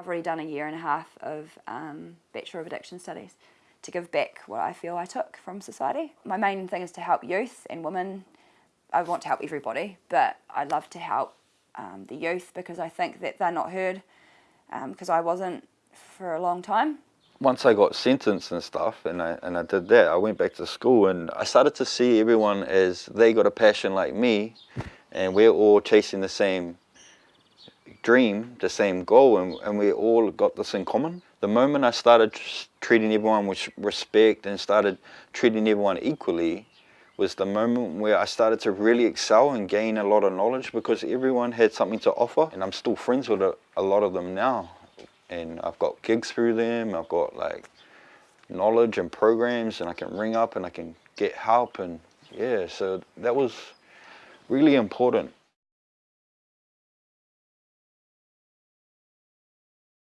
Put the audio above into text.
I've already done a year and a half of um, Bachelor of Addiction Studies to give back what I feel I took from society. My main thing is to help youth and women. I want to help everybody, but I love to help um, the youth because I think that they're not heard because I wasn't for a long time. Once I got sentenced and stuff and I, and I did that, I went back to school and I started to see everyone as they got a passion like me and we're all chasing the same dream, the same goal, and, and we all got this in common. The moment I started treating everyone with respect and started treating everyone equally was the moment where I started to really excel and gain a lot of knowledge because everyone had something to offer and I'm still friends with a, a lot of them now and I've got gigs through them, I've got like knowledge and programs and I can ring up and I can get help and yeah so that was really important